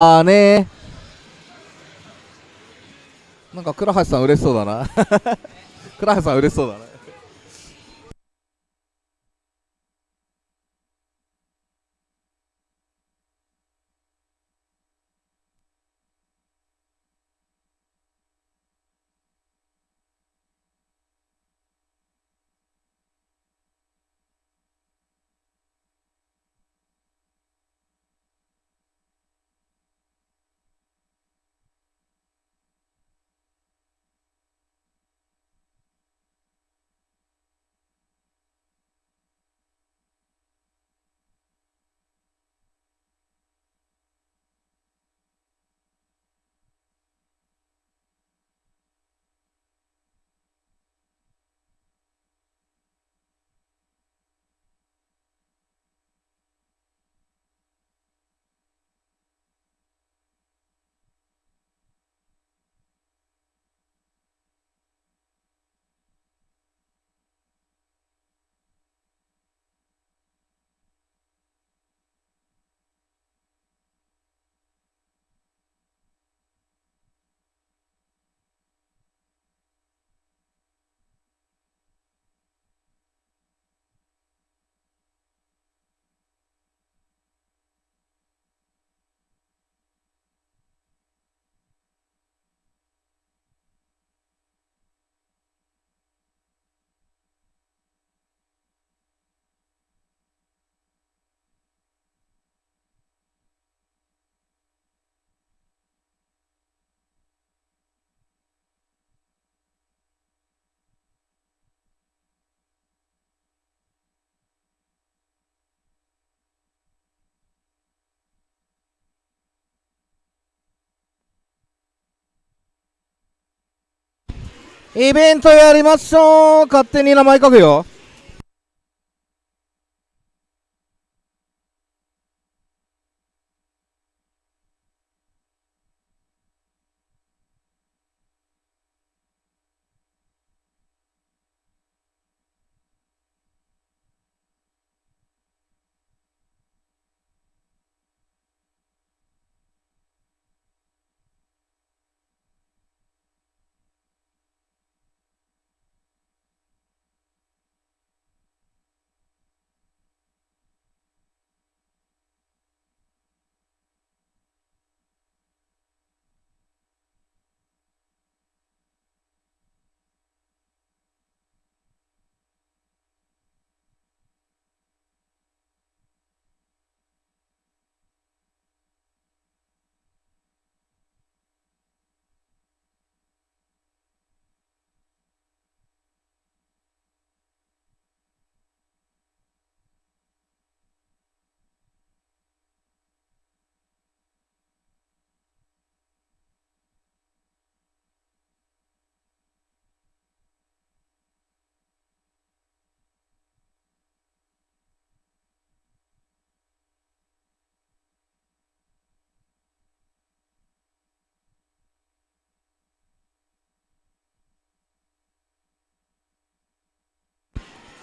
あーねなんか倉橋さん嬉しそうだな。倉橋さん嬉しそうだな。イベントやりましょう。勝手に名前書くよ。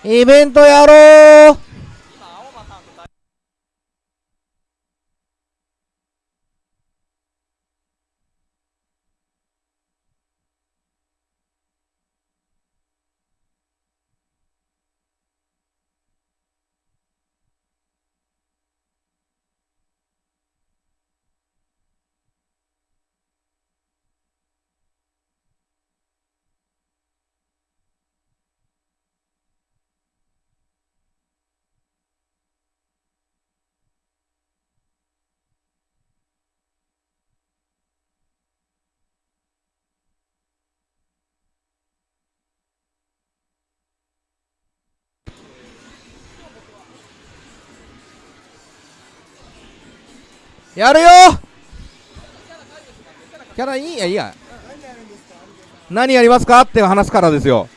イベントやろうやるよ！キャラいい？やいいや。何やりますか？って話すからですよ。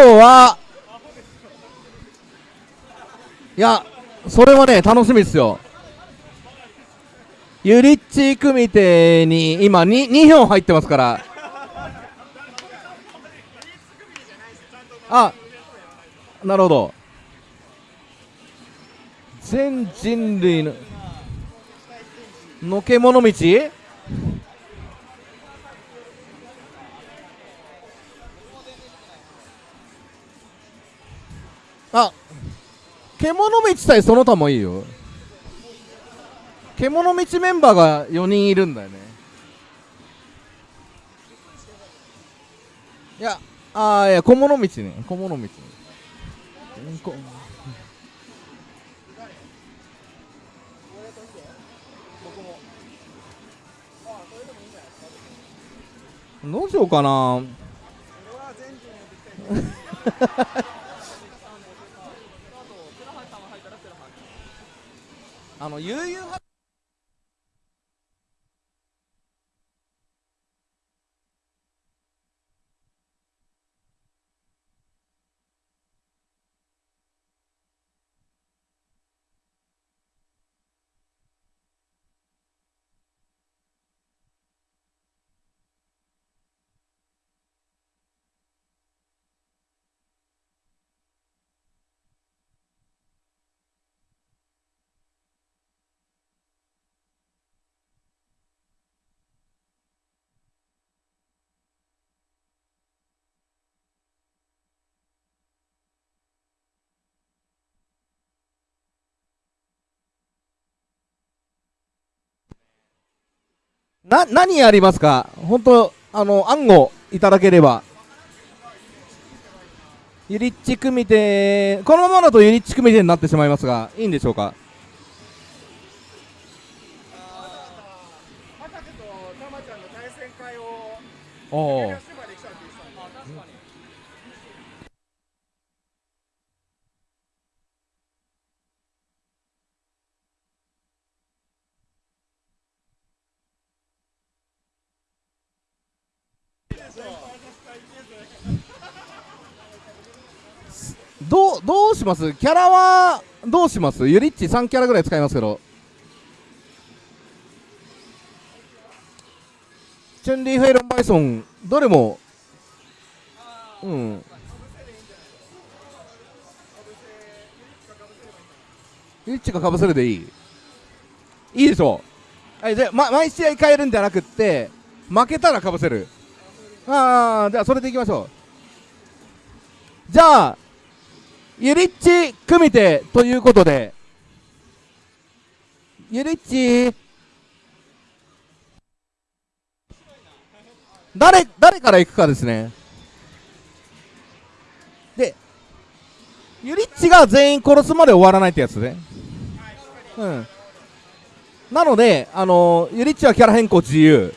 はいやそれはね楽しみですよ。ユリッチ組手に今 2, 2票入ってますから。あなるほど。全人類ののけ者道？獣道対その他もいいよ。獣道メンバーが4人いるんだよね。いやああいや小物道ね。小物道ね。こ。どうしようかな あの悠々な何やりますか？本当あの案をいただければ。ユリッチ組手このままだとユリッチ組手になってしまいますがいいんでしょうか？おおどうどうします？キャラはどうします？ユリッチ3キャラぐらい使いますけど。チュンリー・フェイロン・バイソンどれも。うん。ユリッチがかぶせるでいい。いいでしょ。うはいじゃあ、ま、毎試合変えるんじゃなくって負けたらかぶせる。ああじゃあそれでいきましょう。じゃあユリッチ組手ということでユリッチ誰誰から行くかですね。でユリッチが全員殺すまで終わらないってやつね。うん。なのであのユリッチはキャラ変更自由。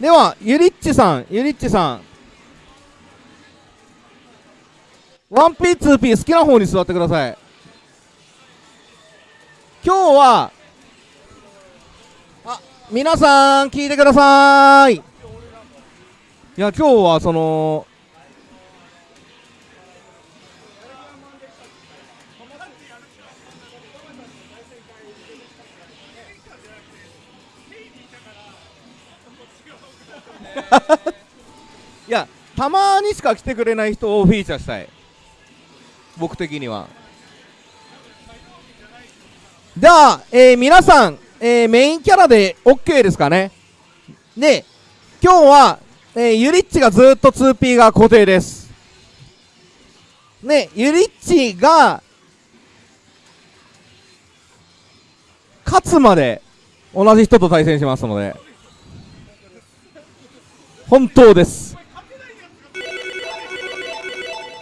ではゆりっちさんゆりっちさん。1P2P 好きな方に座ってください。今日はあ皆さん聞いてください。いや今日はそのいやたまにしか来てくれない人をフィーチャーしたい。僕的には。じゃあ、えー、皆さん、えー、メインキャラで OK ですかね？で今日は、えー、ユリッチがずっと 2P が固定です。ねユリッチが勝つまで同じ人と対戦しますので。本当です。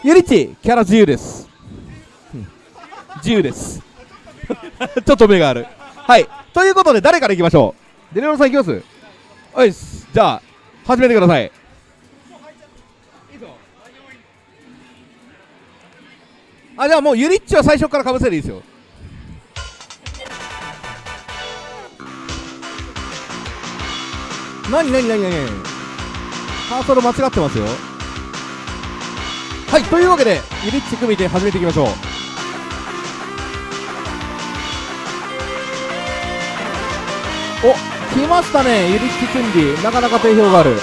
ユリッチキャラ自由です。自由です。ちょっと目がある。はい。ということで誰からいきましょう？デレロさんいきます？はいじゃあ始めてください。あじゃあもうユリッチは最初からかぶせでいいですよ。なになになになにカーソル間違ってますよ。はいというわけでユリッチ組みで始めていきましょう。お来ましたねユリッチチュンリーなかなか定評がある。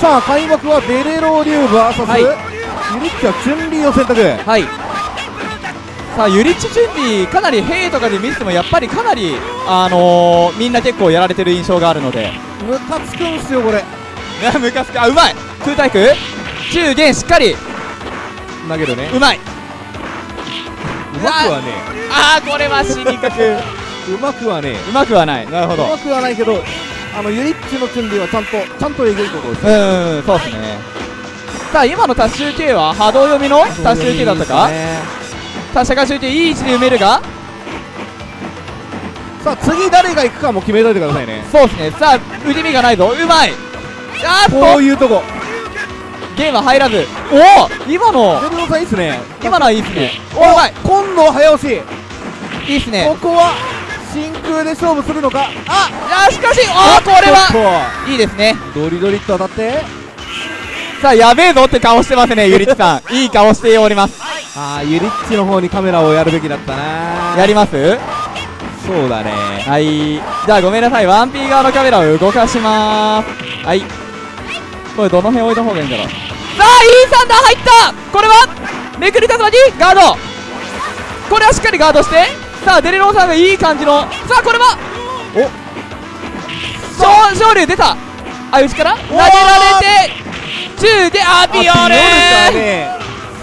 さあ開幕はベレローリュー VS、はい。ユリッチはチュンリーを選択。はいさあユリッチ・チュンリーかなり兵とかで見ててもやっぱりかなりあのー、みんな結構やられてる印象があるので。ムカつくんすよこれ。ムカつく。あうまい。空対空中元しっかり。投げるね。うまい。うまくはねあーこれは死にかくう うまくはねまくはない。なるほど。うまくはないけどあのユリッチのチュンリーはちゃんとちゃんとえぐいことをしてうーんそうですね。さあ今の達集系は波動読みの？達集系だったか？さあ社会集系いい位置で埋めるがさあ次誰が行くかも決めといてくださいね。そうですね。さあ腕身がないぞ。うまい。あーっことういうとこ。ゲームは入らず。おお今の。デルノさんいいっすね。今のはいいっすね。おおうまい。今度は早押し。いいっすね。ここは真空で勝負するのかああしかしおおこれははいいですねドリドリっと当たってさあやべえぞって顔してますねゆりっちさん。いい顔しております。ああユリッチの方にカメラをやるべきだったな。やります？そうだね。はい。じゃあごめんなさい 1P 側のカメラを動かしまーす。はい。これどの辺置いた方がいいんだろう？さあいいサンダー入った。これは？めくりたずまにガード。これはしっかりガードして。さあデレローさんがいい感じの。さあこれは？お。昇昇竜出た。あ内から投げられて中でアピオあル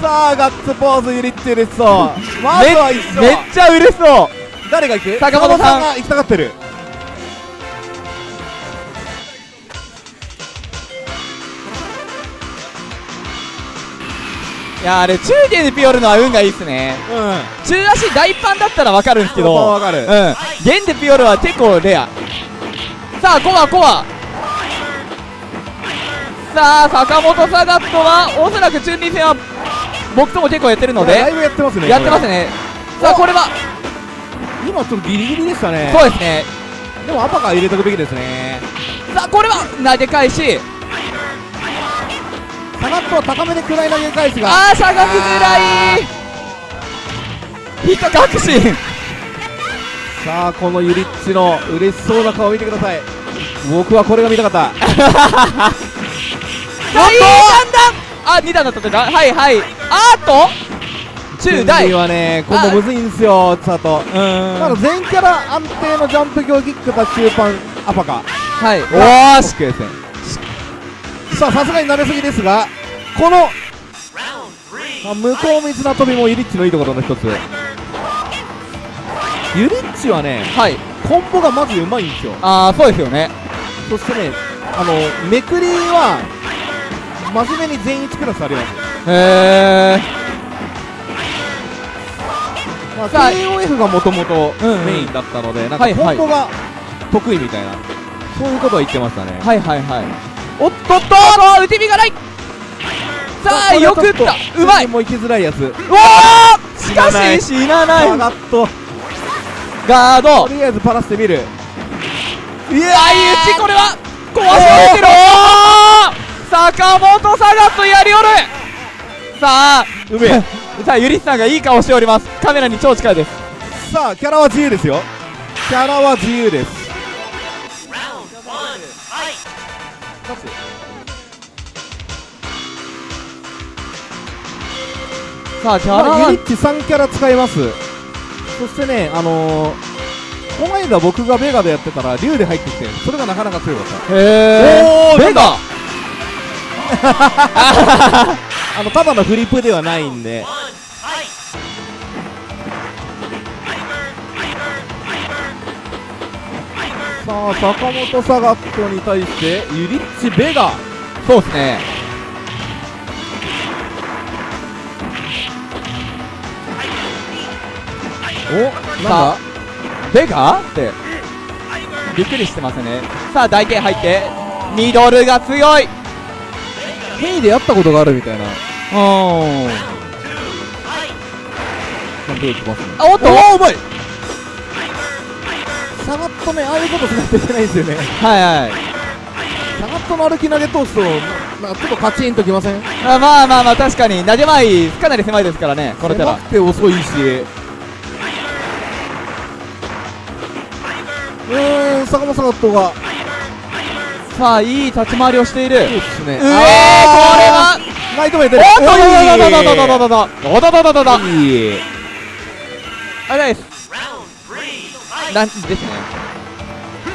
さあガッツポーズユリッチ嬉しそう。まずは一緒。めっちゃ嬉しそう。誰が行く？坂本さん。坂が行きたがってる。いやあれ中継でピオルのは運がいいっすね。うん。中足大パンだったら分かるんですけど。わかる。うん。現でピオルは結構レア。さあコアコアさあ坂本サガットはおそらく中二戦は僕とも結構やってるのでだいぶやってますねやってますね。さあこれは今ちょっとギリギリでしたね。そうですね。でもアパカー入れとくべきですね。さあこれは投げ返し。サガットは高めで暗い投げ返しが。あーしゃがみづらい。ヒット確信。さあこのユリッチの嬉しそうな顔見てください。僕はこれが見たかった。さ あいい段々あ二段だったとかはいはい。あーっと中大。はねコンボむずいんすよ佐藤うーんまだ全キャラ安定のジャンプ強キックだ中盤アパカ。はい。おおーし OK ですねさあさすがに慣れすぎですがこのあ向こう水な飛びもユリッチのいいところの一つ。ユリッチはねはい。コンボがまずうまいんですよ。ああそうですよね。そしてねあのめくりは真面目に全1クラスありますへえまあ、KOF がもともとうんうん。メインだったので、なんかはいはい。コンボが得意みたいな、そういうことは言ってましたね。はいはいはい。おっとっと！打て身がない。さあよく打った。うまい。もう行きづらいやつ。うわー！しかし死なない。サガット、ガード。とりあえずパラしてみる。いや相打ちこれは。壊されてる。おー坂本サガットやりおるさあうめえ。さあ ゆりさんがいい顔しておりますカメラに超近いですさあ、キャラは自由ですよ。キャラは自由です。さあキャラまあ、ユはニッチ3キャラ使います。そしてね、あのー、この間僕がベガでやってたら、竜で入ってきて、それがなかなか強かった。へえベガ あのただのフリップではないんで。さあ坂本サガットに対してユリッチ・ベガ。そうですね。おなんだ？ベガ？って。びっくりしてますね。さあ台形入って。ミドルが強い。ヘイでやったことがあるみたいな。うん感じできます？ねあおっとおおうまい。サガットねああいうことしないといけないんですよね。はいはい。サガットの歩き投げ通すとなんかちょっとカチンときません？あまあまあまあ確かに。投げ前かなり狭いですからね。このキャラ狭くて遅いし。うーん坂本サガットがさあいい立ち回りをしている。そうですね。うえーこれは。ナイトメイトおっとおどどどどどどどどどどどどどどいいあれですなんですね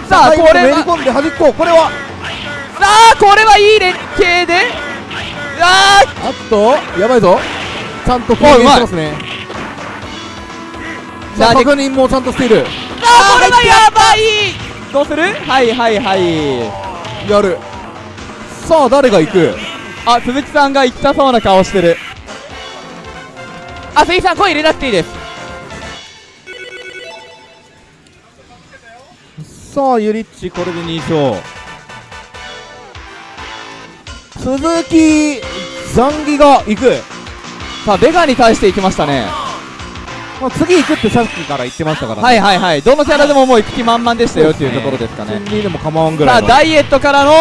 さあこれはめり込んで端っここれはさあこれはいい連携でああっとやばいぞちゃんと攻撃してますねさあ確認もちゃんとしているーあーこれはやばいどうするはいはいはいやる。さあ誰が行く？あ鈴木さんが行ったそうな顔してる。あ鈴木さん声入れなくていいです。さあユリッチこれで2勝。鈴木ザンギが行く、さあベガに対して行きましたね。まあ、次行くってさっきから言ってましたからね。はいはいはい。どのキャラでももう行く気満々でしたよっていうところですかね。でも構わんぐさらいの。あダイエットからの。うわ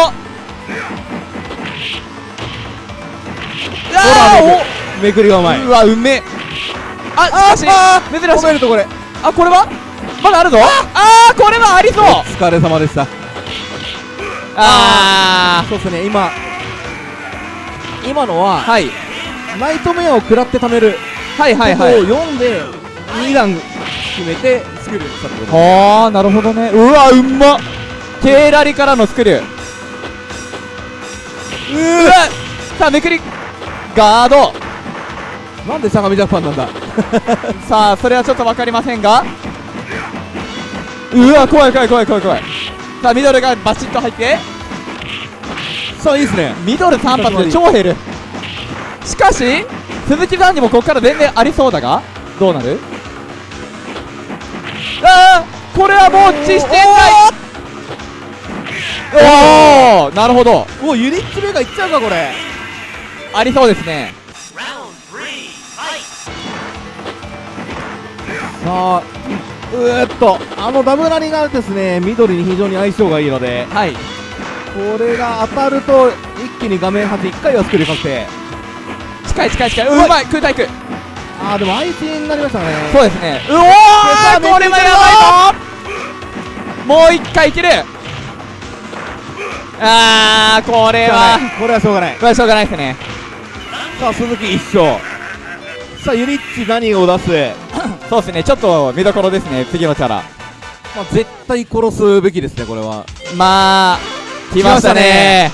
ほらーめくりがうまい。うわうめえ。あしかし珍しい。るとこれ。あこれは？まだあるぞ。あーこれはありそう。お疲れ様でした。あそうですね。今今のはーはい。ナイトメアを食らって貯める。はいはいはい。を読んで2段決めてスクリューしたってこと。ああなるほどね。うわうんまケーラリからのスクリュー。うわさあめくり。ガード。なんで相模ジャパンなんだ。さあそれはちょっと分かりませんが。うわ怖い怖い怖い怖い怖い。さあミドルがバチッと入って。さあいいですね。ミドル3発で超減る。しかし鈴木さんにもここから全然ありそうだがどうなる？あーこれはもう実践内おおなるほど。おユニッチ目がいっちゃうかこれ。ありそうですね。さあうーっとあのダブラリがですね緑に非常に相性がいいのではい。これが当たると一気に画面端1回はスクリュー確定近い近い近い。ううまいまい空対空あーでも相手になりましたね。そうですね。うおーこれはやばいぞ。もう一回いける。あーこれは。これはしょうがない。これはしょうがないですね。さあ鈴木1勝。さあユリッチ何を出す？そうですね。ちょっと見どころですね。次のキャラ。まあ、絶対殺すべきですねこれは。まあ来ましたね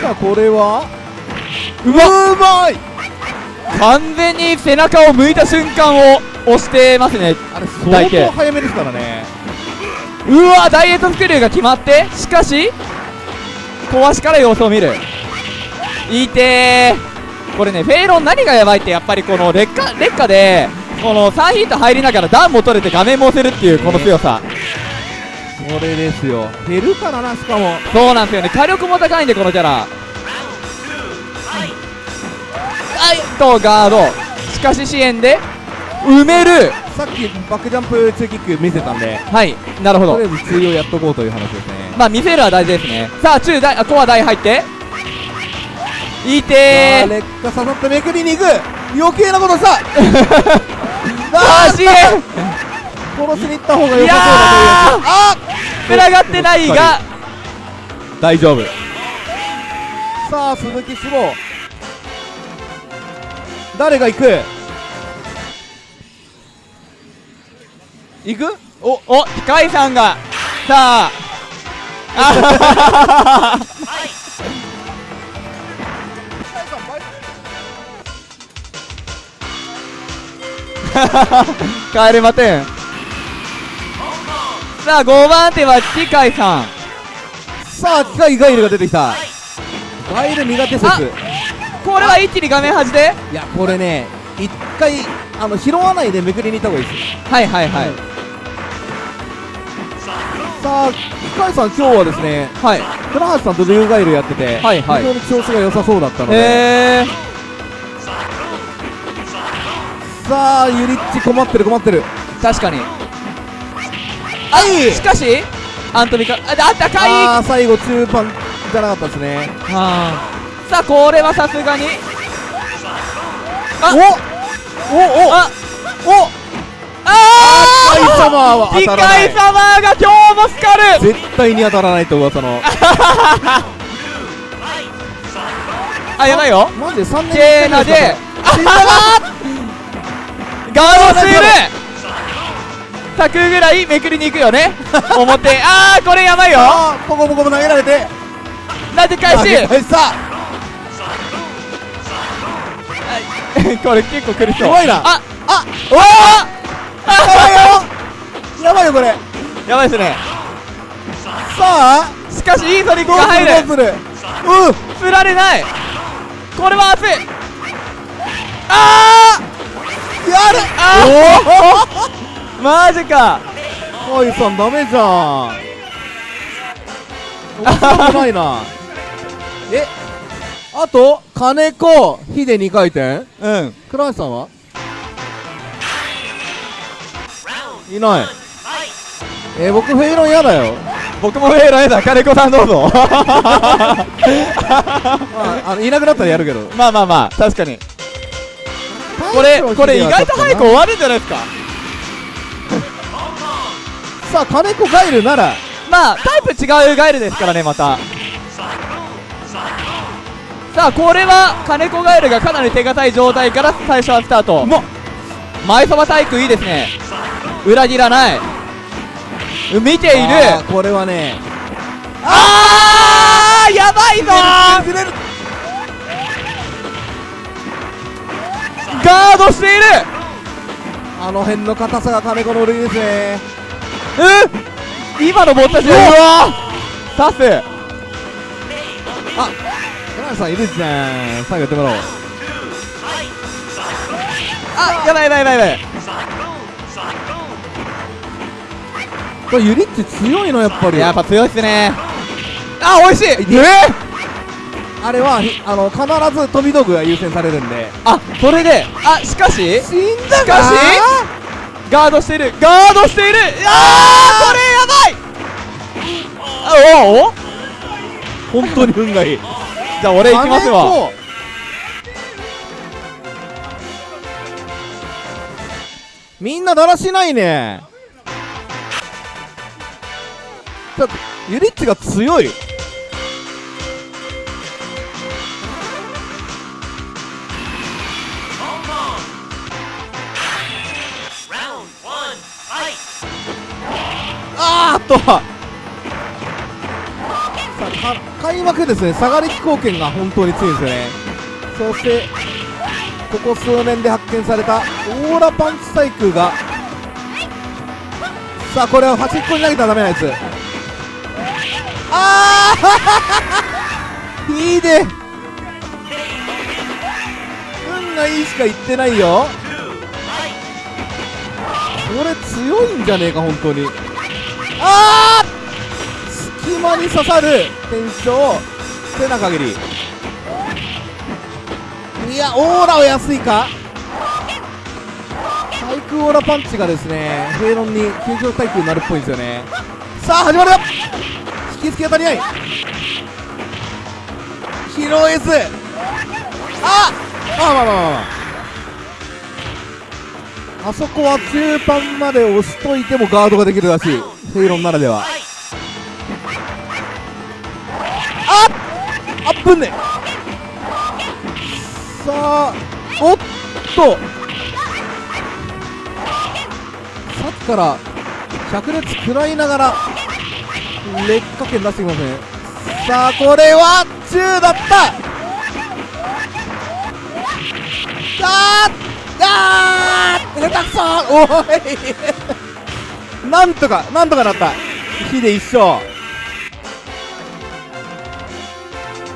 さあこれは？うわうまい！完全に背中を向いた瞬間を押してますね。あれ相当早めですからね。うわダイエットスクリューが決まって。しかし壊しから様子を見る。いてー。これねフェイロン何がやばいってやっぱりこの劣化劣化でこの3ヒット入りながらダウンも取れて画面も押せるっていうこの強さこれですよ。減るからなしかも。そうなんですよね。火力も高いんでこのキャラ。はいとガード。しかし支援で埋める。さっきバックジャンプ2キック見せたんで。はいなるほど。とりあえず通用やっとこうという話ですね。まあ見せるは大事ですね。さあ中大あコア大入って。いさてー。あ劣化刺さってめくりに行く。余計なことした あー 支援。殺しに行った方が良さそうだといういやー。あつながってないが。大丈夫。さあ鈴木志望誰が行く？行く？おお機械さんが。さああ。帰れませんさあ5番手は機械さん。さあ機械ガイルが出てきた。ガイル苦手説。あこれは一気に画面端で？いやこれね一回あの拾わないでめくりに行った方がいいです。よはいはいはい、さあ機械さん今日はですねはい。倉橋さんと竜ガイルやってて、はいはい。非常に調子が良さそうだったので、えさあユリッチ困ってる困ってる。ー、確かにはい。しかしアントミカああったかい。あー最後中盤じゃなかったですね。はあ。さあこれはさすがに。あ。お。おお。あ。お。あ機械様はー機当たらない。械様が今日もスカル絶対に当たらないと噂の。あやばいよ。マジで3年ケーナで。ガードしている100ぐらいめくりに行くよね。表。あーこれやばいよ。ポコポコも投げられて。投げし返した。これ結構苦しそう。怖いな。ああおあやばいよ。やばいよこれ。やばいですね。さあ。しかしいいソニッが入る。るどうするうん。釣られない。これは熱い。あやる。あーマジか。おいさんダメじゃん。面白いな。えあと金子ヒデ2回転？うん。倉橋さんは？いない。えー、僕フェイロン嫌だよ。僕もフェイロンだ。金子さんどうぞ。まああのいなくなったらやるけど。まあまあまあ確かに。これこれ意外と早く終わるんじゃないですか？さあ金子ガイルなら。まあタイプ違うガエルですからねまた。さあこれは金子ガエルがかなり手堅い状態から最初はスタート。ま前そば体育いいですね。裏切らない。見ている。これはね。あーやばいぞガードしている。あの辺の硬さが金子の売りですねうん今のボッタシうわ！刺すあ倉橋さんいるじゃん。最後やってもらおう。あやばいやばいやばいやばい。これユリッチ強いの？やっぱり。やっぱ強いっすね。あ美味しい！え？あれはひあの必ず飛び道具が優先されるんで。あそれで。あしかし？死んだしかし？ガードしている。ガードしている。あー。これやばい。あおお本当に運がいい。じゃあ俺行きますわ。みんなだらしないね。ちょっとユリッチが強いあーっと。さあ開幕ですね。下がり飛行権が本当に強いんですよね。そしてここ数年で発見されたオーラパンチ対空が。さあこれを端っこに投げたらダメなやつ。ああ いいで運がいいしか言ってないよ。これ強いんじゃねえか本当に。ああ隙間に刺さる。転生手な限り。いやオーラは安いか？対空オーラパンチがですねフェイロンに急上対空になるっぽいんですよね。さあ始まるよ！引き付け当たりない。ヒロエースああまあまあまあまあ。あそこは中盤まで押しといてもガードができるらしい。フェイロンならでは。あっあっぶんね。さあおっと。さっきから百列食らいながら劣化圏出してきますねさあこれは中だった。さああー下手くそおい。なんとかなんとかなった。火で一勝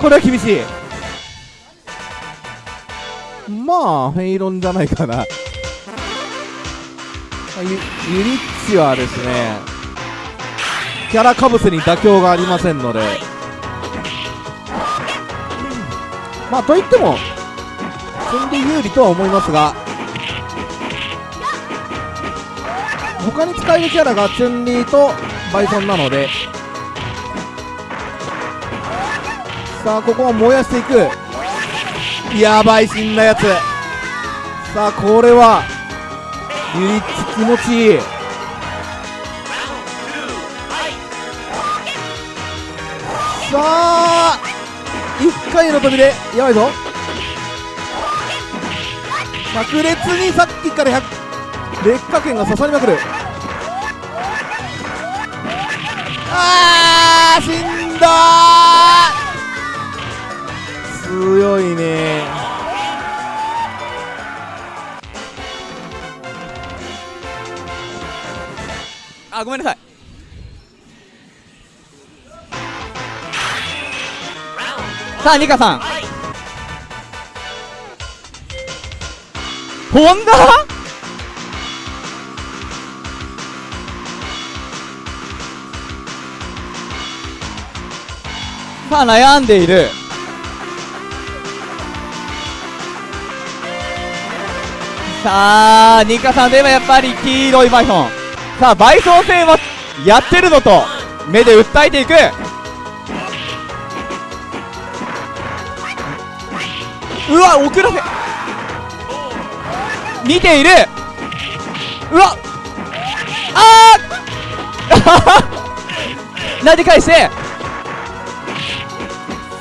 これは厳しい。まあフェイロンじゃないかな。ゆユリッチはですねキャラかぶせに妥協がありませんので。まあといってもチュンリー有利とは思いますが。他に使えるキャラがチュンリーとバイソンなので。さあここは燃やしていく。やばい死んだやつ。さあこれはユリッチ気持ちいい。さあ1回の飛びでやばいぞ。炸裂にさっきから100劣化圏が刺さりまくる。あー死んだー。強いね。あごめんなさい。さあニカさん。ホンダさあ悩んでいる。さあニカさんといえばやっぱり黄色いバイソン。さあバイソン戦はやってるのと目で訴えていく。うわ遅らせ。見ている。うわ。あー。投げ返して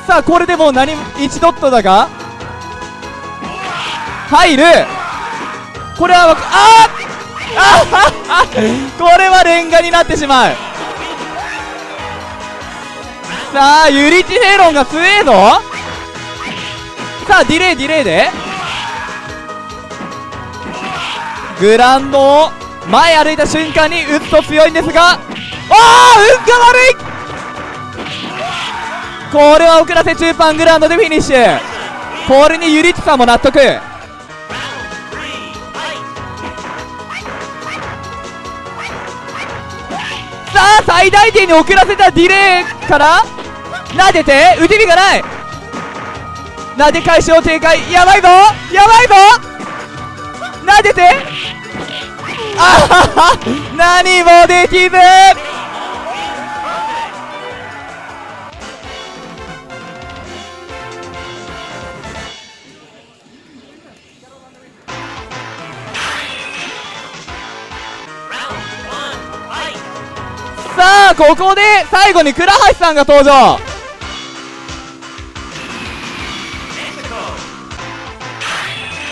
さあこれでもう何1ドットだが？入る。これはわかあーあーこれはレンガになってしまう。さあユリチヘロンが強えぞ。さあディレイディレイで。グランドを前歩いた瞬間に打つと強いんですがああ運が悪い。これは遅らせ中盤グラウンドでフィニッシュ。これにユリッチさんも納得。さあ最大限に遅らせたディレイから。撫でて打て身がない。撫で返しを警戒。やばいぞやばいぞ。撫でて。あはは何もできず。ここで最後に倉橋さんが登場。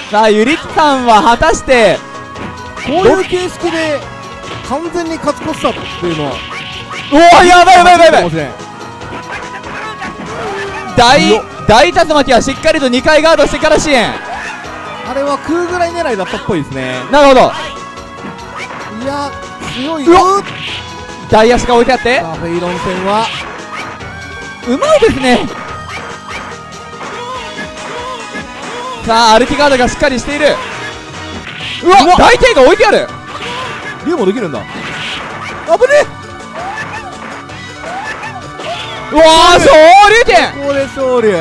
さあゆりきさんは果たしてこういう形式で完全に勝ち越したっていうのはおおやばいやばいやばい大大竜巻はしっかりと2回ガードしてから支援。あれは空ぐらい狙いだったっぽいですね。なるほど。いや強いうわよ大足が置いてあって。フェイロン戦は。うまいですね。さあアルティガードがしっかりしている。うわ大抵が置いてある。竜もできるんだ。危ねうわー昇竜拳えここで勝利。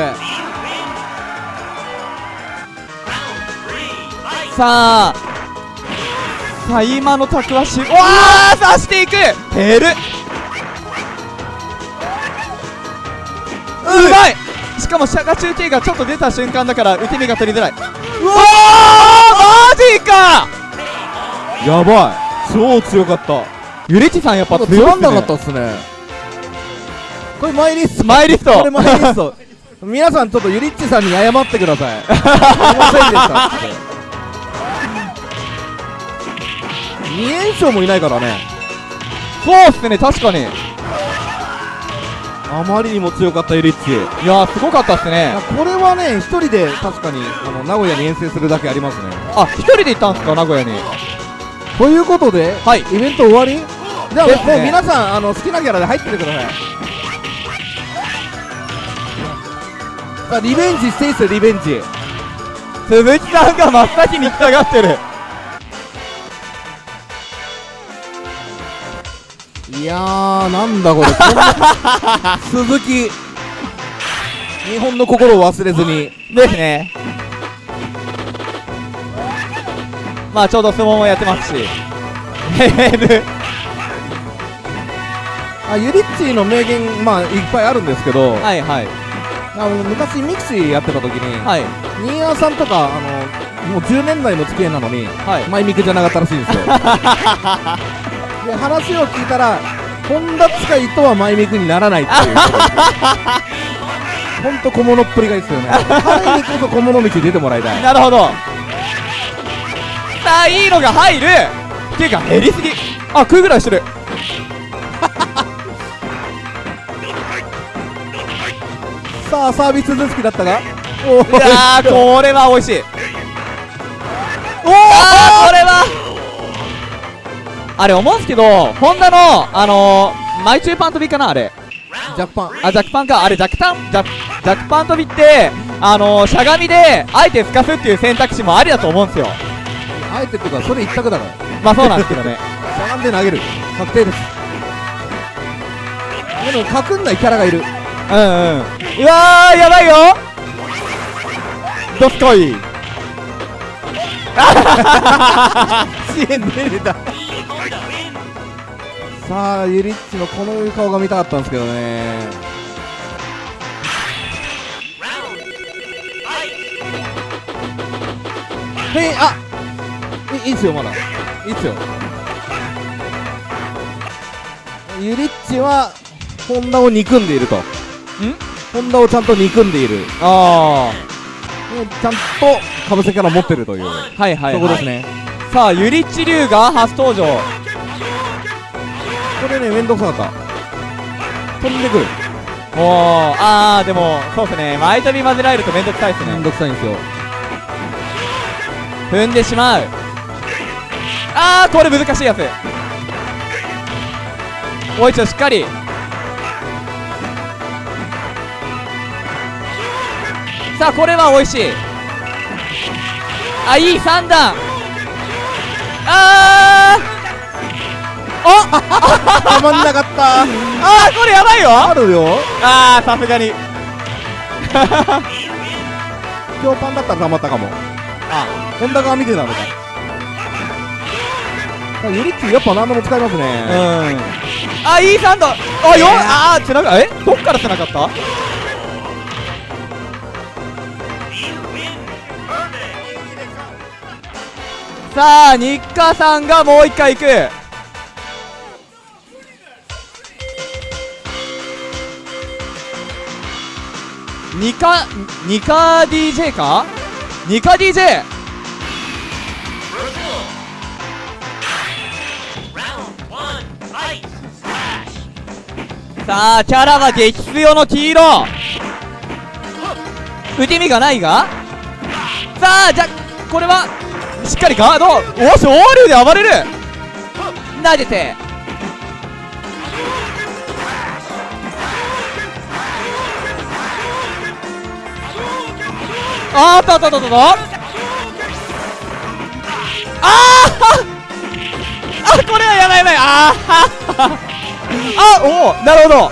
さあさあ今のタクはしうわー刺していく。減る。うまい。しかもシャガ中継がちょっと出た瞬間だから受け身が取りづらい。うわーマジか！やばい。超強かった。ゆりちさんやっぱつ強いっすね。まんなかったっすね。これマイリスト。マイリスト。これマイリスト。皆さんちょっとユリッチさんに謝ってください。すいませんでした2連勝もいないからね。そうっすね確かに。いあまりにも強かったユリッチやーすごかったっすね。これはね一人で確かにあの名古屋に遠征するだけありますね。あ一人で行ったんすか名古屋に？ということで、はい。イベント終わり？じゃあ、もう皆さんあの好きなキャラで入っててください。さあリベンジしていいっすよリベンジ。鈴木さんが真っ先に行きたがってるいやーなんだこれ。鈴木日本の心を忘れずに。ですね。まあちょうど相撲もやってますし。あユリッチの名言まあいっぱいあるんですけど、はいはい。あの昔ミクシーやってた時に、はい。新谷さんとかあのもう10年来の付き合いなのにはい。マイミクじゃなかったらしいですよ で話を聞いたら本田使いとはマイミクにならないっていう。ほんと小物っぷりがいいですよね。彼にこそ小物道出てもらいたい。なるほど。さあいいのが入る。っていうか減りすぎ。あ食うぐらいしてる。さあサービス続きだったがおーいやーこれは美味しい。おおこれはあれ思うんすけどホンダのあのー、マイチューパン飛びかなあれ。ジャッパン。あジャックパンか。あれジャックタン？ジャックパン飛びってあのー、しゃがみであえて透かすっていう選択肢もありだと思うんですよ。あえてっていうかそれ一択だから。まあそうなんですけどね。しゃがんで投げる。確定です。でも隠んないキャラがいる。うんうん。うわーやばいよ。どすこい。支援出れたさあユリッチのこの顔が見たかったんですけどね。へいあいいいっすよまだ。いいっすよ。ユリッチはホンダを憎んでいると。ホンダをちゃんと憎んでいる。あでちゃんとかぶせキャラ持ってるという、あはいはい、はい、そこですね。さあユリッチ龍が初登場これねめんどくさかった。飛んでくる。おおあーでもそうですね。前飛び混ぜられるとめんどくさいですね。めんどくさいんですよ。踏んでしまう。あーこれ難しいやつ。おいちょしっかり。さあこれは美味しい。あいい3段。あーたまんなかったあーこれやばいよあるよあーさすがに今日パンだったらたまったかもあホンダ側見てたのかあユリッチやっぱ何でも使いますうんあいい3段あよあーつながえどっからつながったさあ日課さんがもう一回行くニカニカ DJ か？ニカ DJ さあキャラは激強の黄色。受け身がないが？さあじゃこれはしっかりガード。お昇竜で暴れる。投げて。あーっとあったあったあった。あーあこれはやばいやばい。あーあおおなるほど。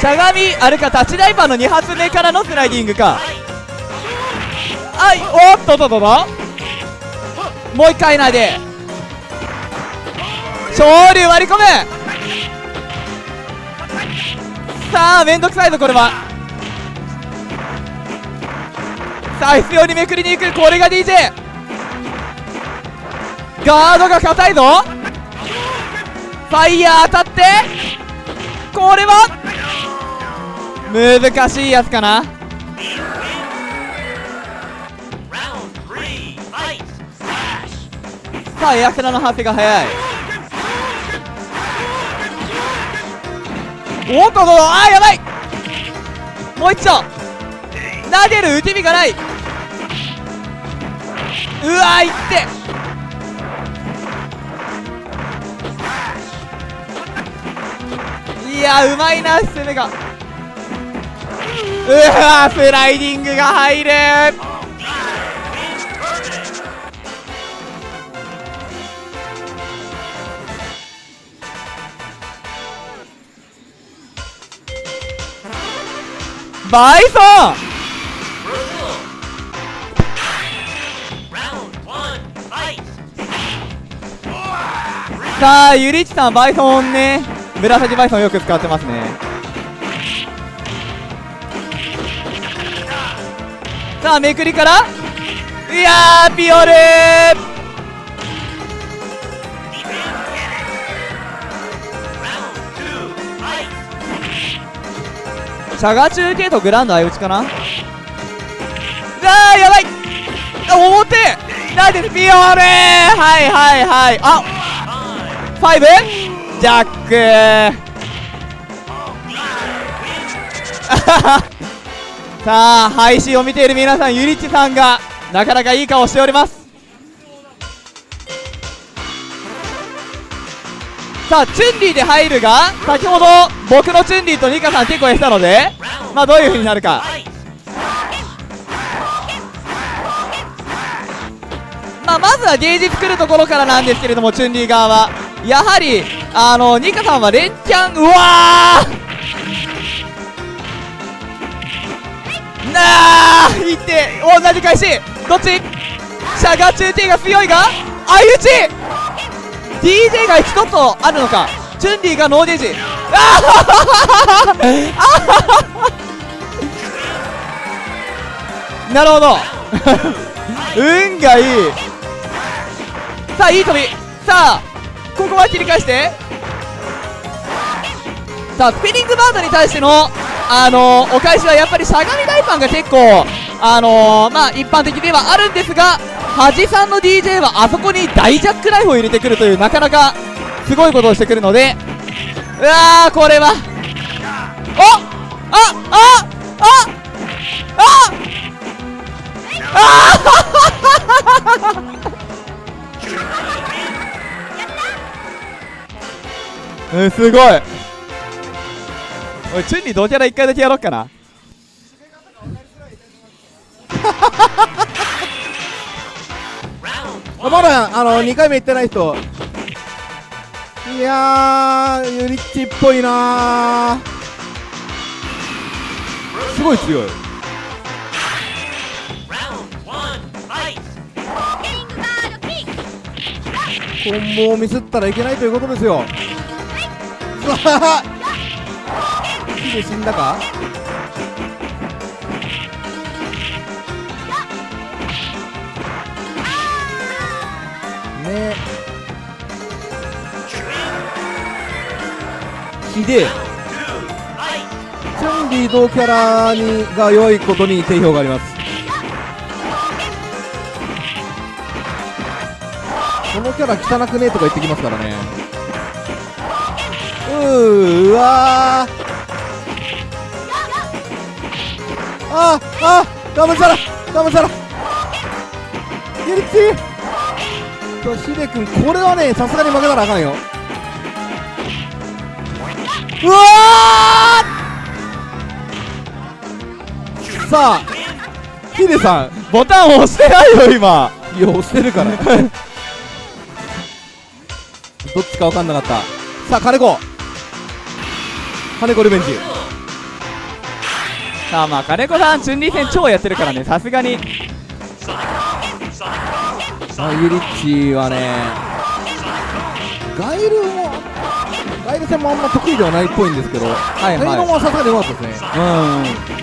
しゃがみあれかタッチダイバーの2発目からのスライディングか。はい。おっとっとっとっと。もう一回投げ昇竜割り込むさあめんどくさいぞこれはさあ必要にめくりに行くこれが DJ ガードが硬いぞ。ファイヤー当たってこれは難しいやつかな。さあエアクラの発生が早い。おっとっとあーやばい。もう一度。投げる打ち身がない。うわいって。いやうまいな攻めが。ううわスライディングが入る。バイソン。さあゆりちさんバイソンね。紫バイソンよく使ってますね。さあめくりから。いやーピオルー。シャガ中継とグランド相打ちかな。あーやばい。表。なんでピオルー。はいはいはい。あファイブ。ジャック。さあ配信を見ている皆さんゆりちさんがなかなかいい顔しております。さあチュンリーで入るが先ほど僕のチュンリーとニカさん結構やったのでまあどういう風になるか。まあ、まずはゲージ作るところからなんですけれどもチュンリー側。はやはりあのニカさんは連チャンうわー！なあいって同じ返し。どっち？シャガ中 T が強いが？相打ち！DJ が1つあるのか？チュンリーがノーゲージあー！なるほど。運がいい。さあいい飛び。さあここは切り返して。さあスピニングバードに対してのあのーお返しはやっぱりしゃがみ大パンが結構あのーまあ一般的ではあるんですが恥さんの DJ はあそこに大ジャックナイフを入れてくるというなかなかすごいことをしてくるので。うわーこれは。おああああああ うんすごい。おいチュンリー同キャラ1回だけやろっかな。まだあの2回目行ってない人。いやーユリッチっぽいなー。すごい強い!コンボをミスったらいけないということですよさあ火で死んだか？ね。ひでチュンリー同キャラにが良いことに定評があります。このキャラ汚くねえとか言ってきますからね。うわー。ああ。ガムザラガムザラユリッチ。とヒデ君これはねさすがに負けたらあかんよ。うわー。さあヒデさん。ボタン押してないよ今。いや押してるから。どっちか分かんなかった。さあ金子金子リベンジ。さあまあ金子さんチュンリー戦超やってるからね。さすがに。あユリッチはねガイルもガイル戦もあんま得意ではないっぽいんですけど、はいガイルはもさすがに良かったですね。いうん。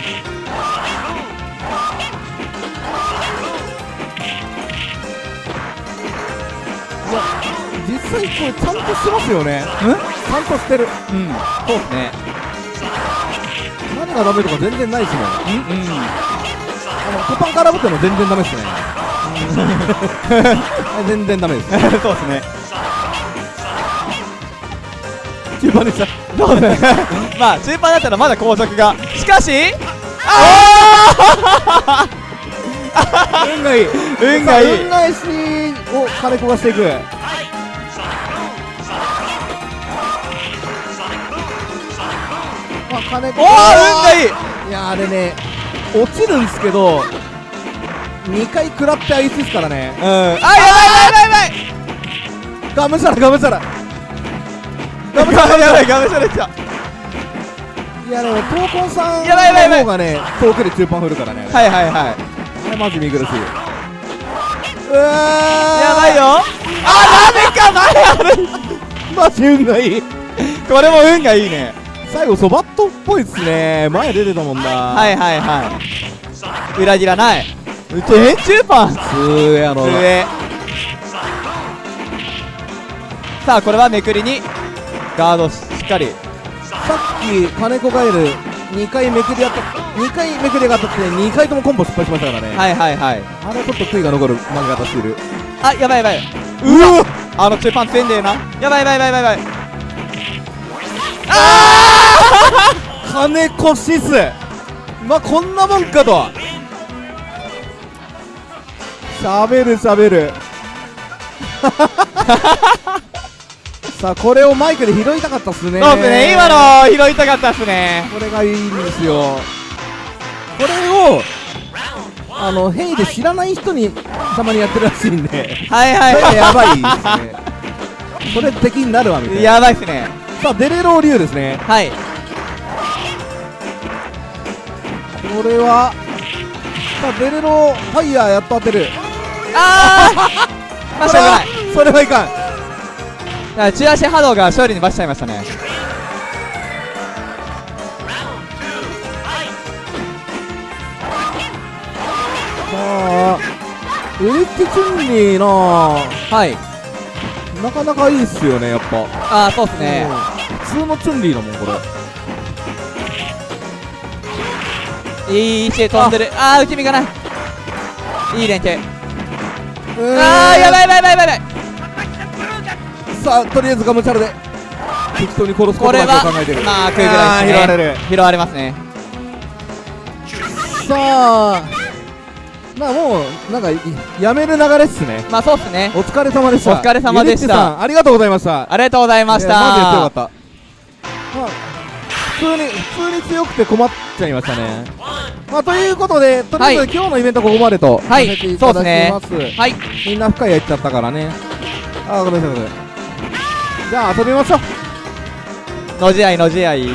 実際これちゃんとしてますよね。ちゃんとしてる。うん。そうっすね。何がダメとか全然ないしもんあうんうん。のトパンからぶっても全然ダメですね。全然ダメです。そうっすね。中盤でした。そうね。まあ中盤だったらまだ後続が。しかし運がいい。運がいい。運返しを金子がしていく金子おお運がいい。いやあれね落ちるんですけど2回食らってアイスですからね。うん。あやばいやばいやばいやばい。ガムシャラガムシャラ。ガムシャラやばいガムシャレちゃいやでも闘魂さんやばいやばいやばい。の方がね遠くで中パン振るからね。はいはいはい。あれマジ見苦しい。うわー。やばいよ。あなんでか前あるマジ運がいい。これも運がいいね最後そばっとっぽいっすね。前出てたもんな。はいはいはい。裏切らない。電柱パンすーやろ上。さあこれはめくりに。ガードしっかり。さっき金子ガエル2回めくりやった。2回めくりが当たって2回ともコンボ失敗しましたからね、はいはいはい。あれちょっと悔いが残る負け方してる。あやばいやばい。うわあの中パン強いんだよな。やばいやばいやばいやばい金子シス。まあこんなもんかと。しゃべるしゃべる。さあこれをマイクで拾いたかったっすね。そうですね。今の拾いたかったっすね。これがいいんですよ。これをあのヘイで知らない人にたまにやってるらしいんで。はいはいそれやはばいですね。これ敵になるわみたいな。やばいっすねさあデレロー竜ですね。はい。これはさあデレロファイヤーやっと当てる。あ あしょうがない。それはいかん。だ中足波動が勝利にバしちゃいましたね!さあエレッチチュンリーな。はいなかなかいいっすよねやっぱ。ああそうっすね。うん。普通のチュンリーだもんこれ。いい位置で飛んでる。あ。あー内身がない。いい連携。あああやばいやばいやばいやばい。さあとりあえずガムチャラで。適当に殺すこことだけを考えてる。まあ食うぐらいね。拾われる。拾われますね。さあまあもうなんかいやめる流れっすね。まあそうっすね。お疲れ様でした。お疲れ様でした。ありがとうございました。ありがとうございましいやマジで強かたった。まあ普通に普通に強くて困っちゃいましたね!まあということでとりあえず、はい。今日のイベントここまでとはい。させていただきます。はい。みんな深いやっちゃったからね。あーごめんなさいごめんなさい。じゃあ遊びましょう。のじ合いのじ合い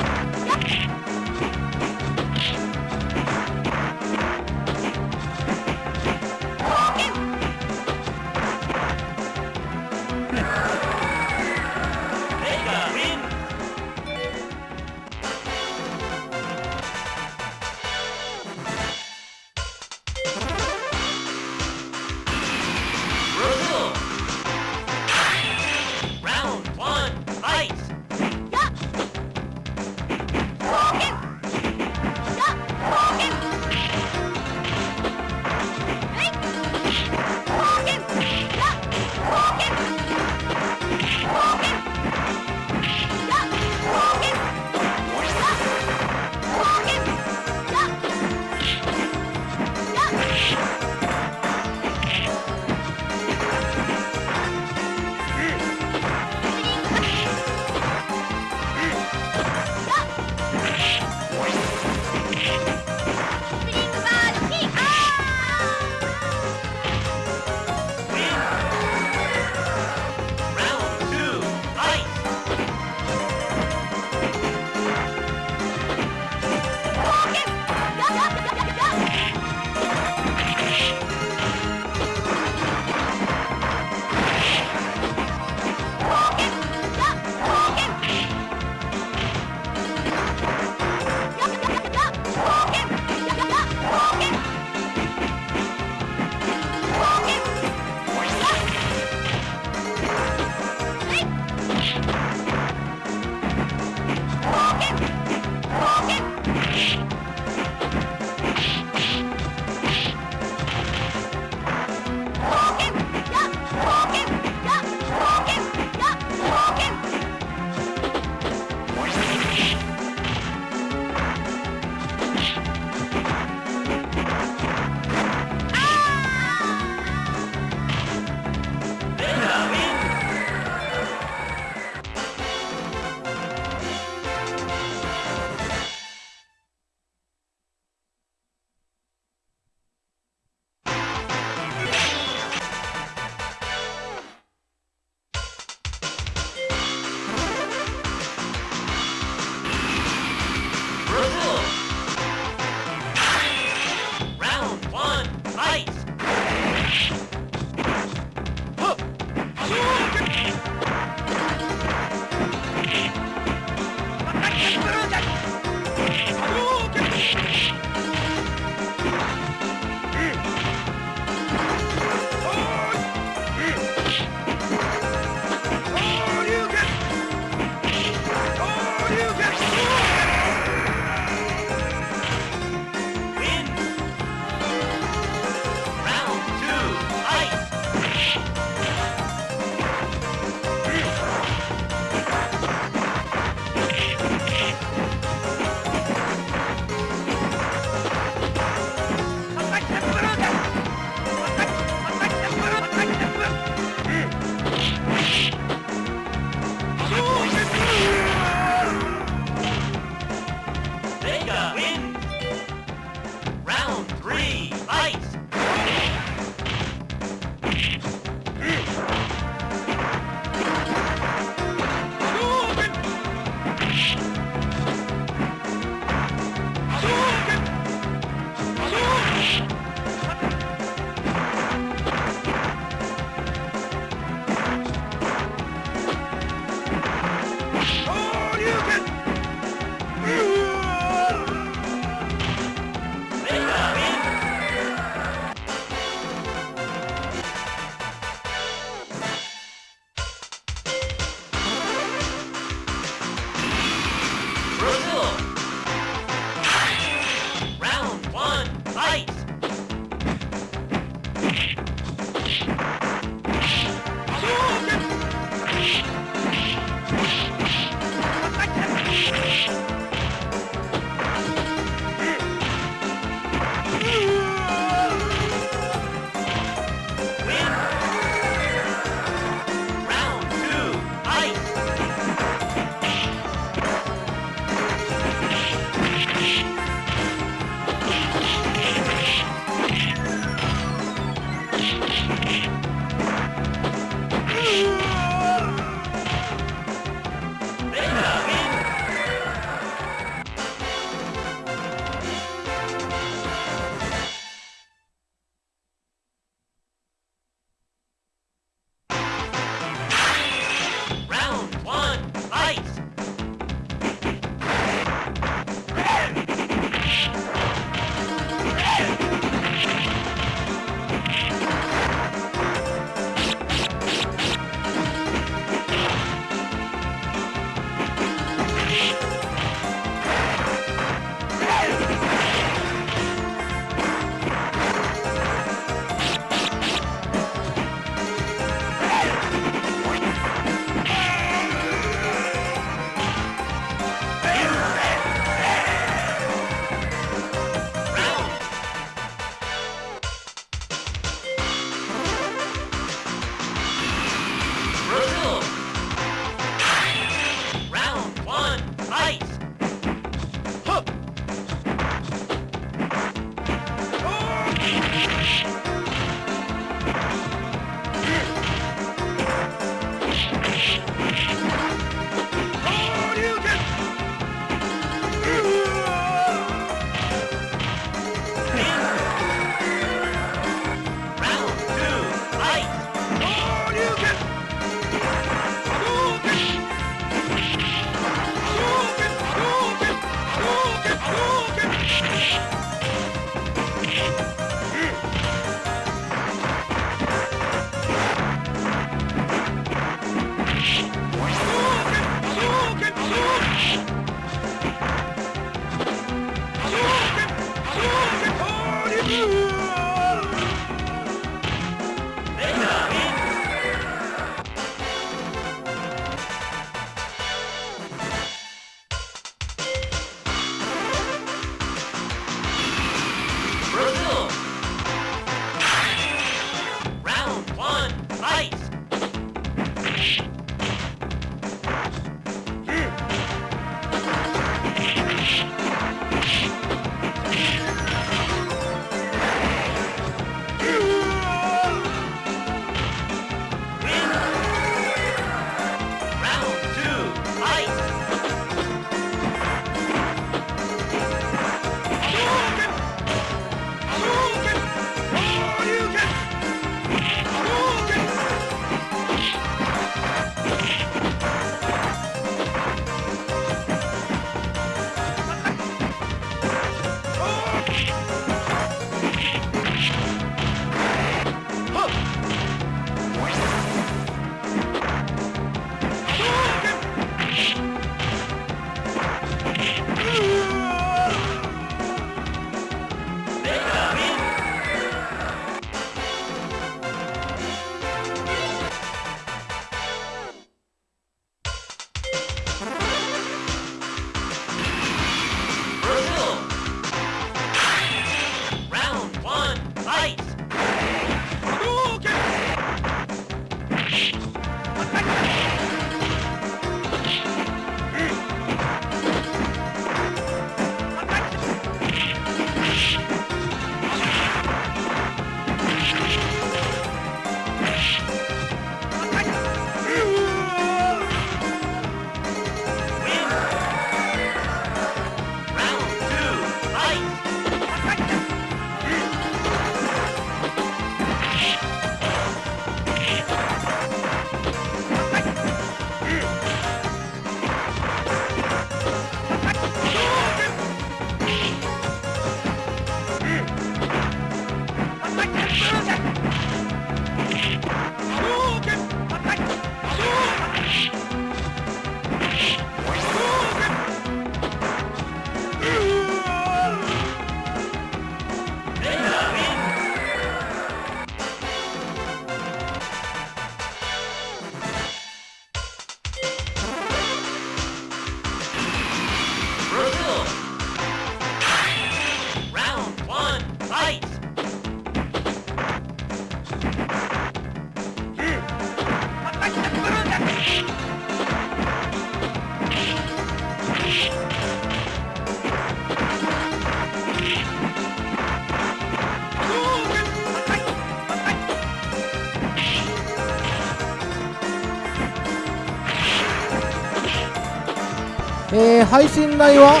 配信内は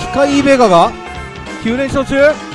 機械ベガが9連勝中。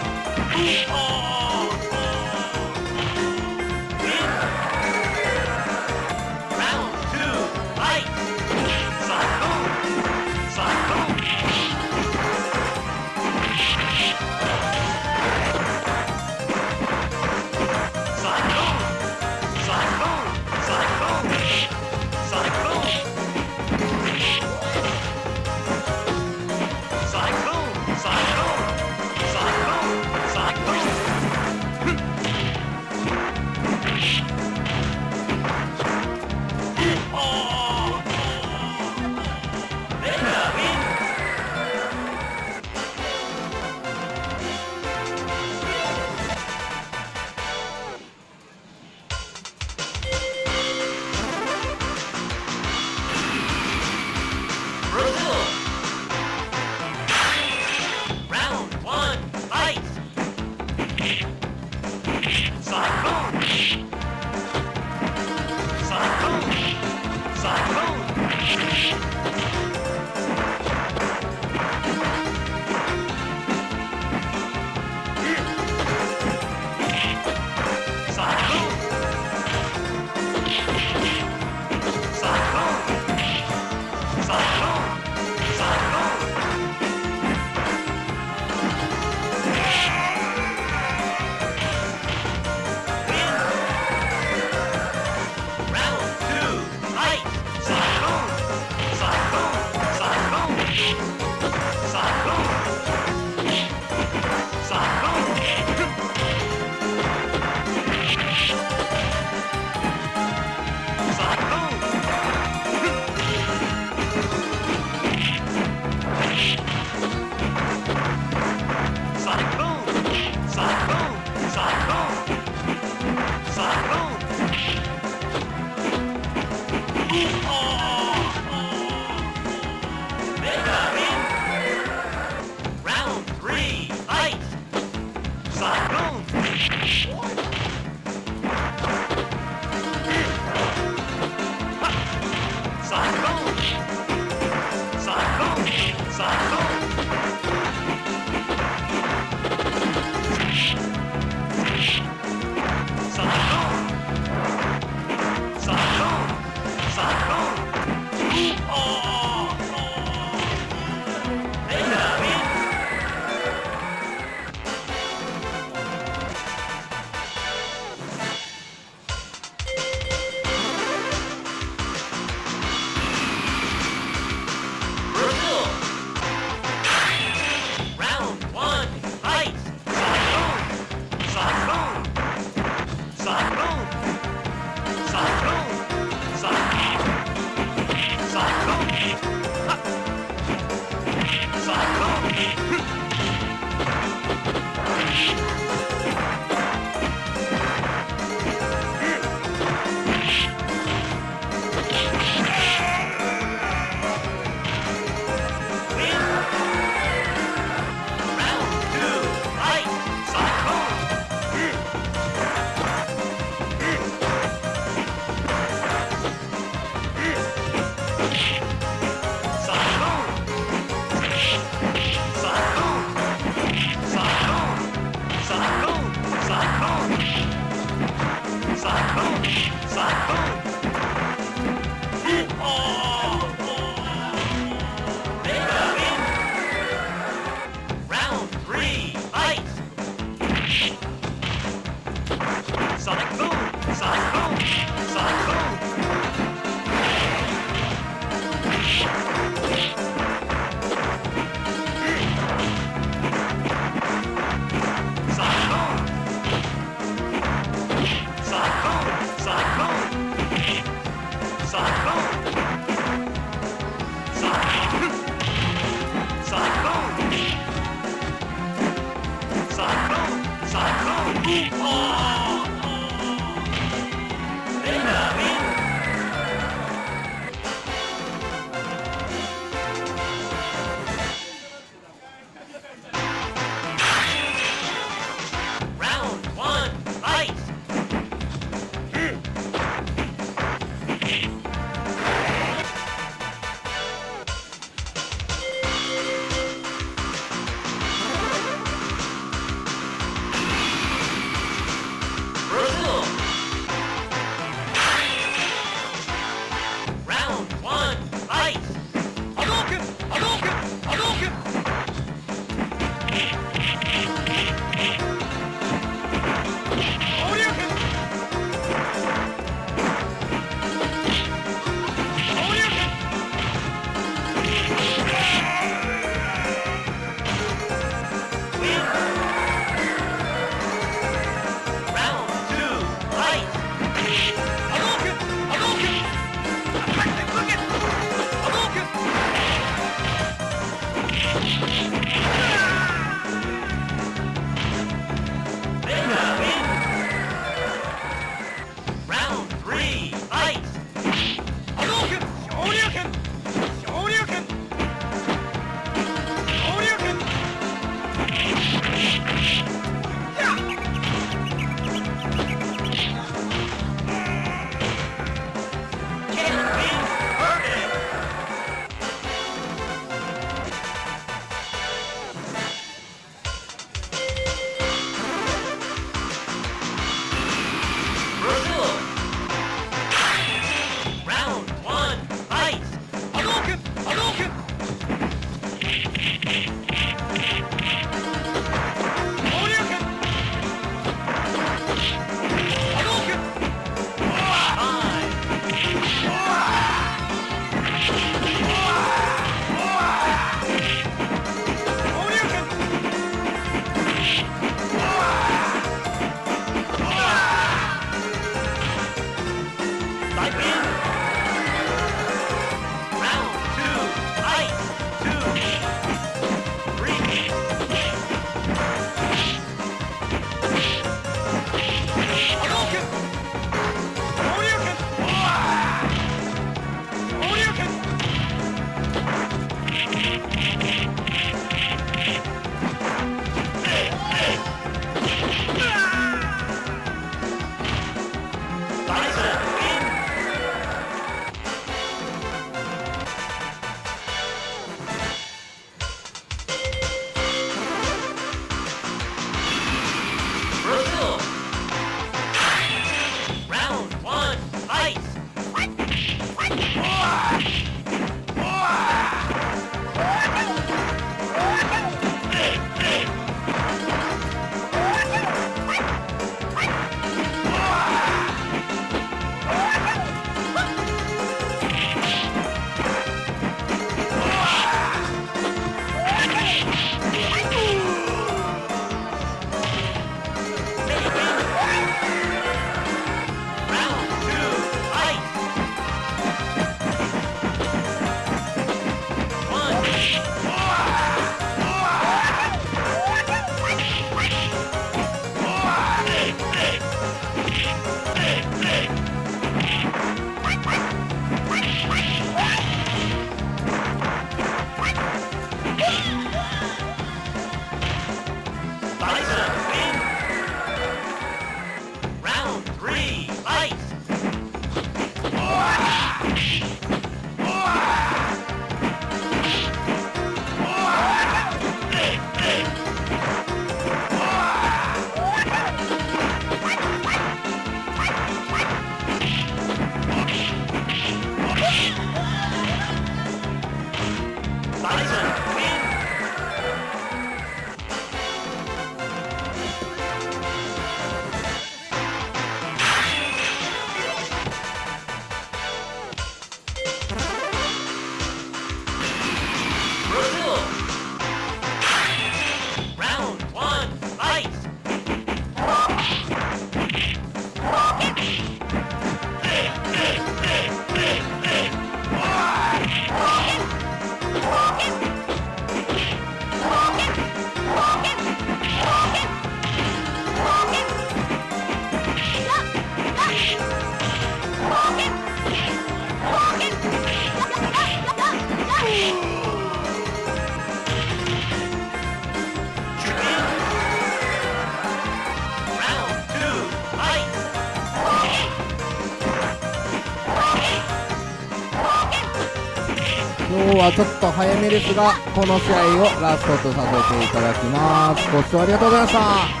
はちょっと早めですがこの試合をラストとさせていただきます。ご視聴ありがとうございました。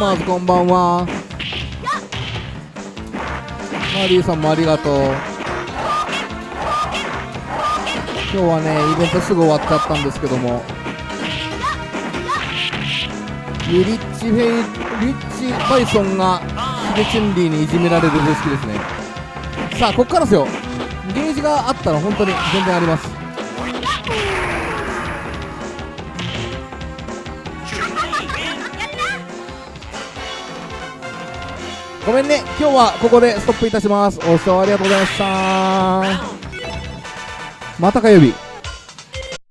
マーズこんばんは。マリーさんもありがとう。今日はねイベントすぐ終わっちゃったんですけども。リッチフェイリッチバイソンがヒデチュンリーにいじめられる方式ですね。さあこっからですよ。ゲージがあったら本当に全然あります。ごめんね。今日はここでストップいたします。お視聴ありがとうございました。また火曜日。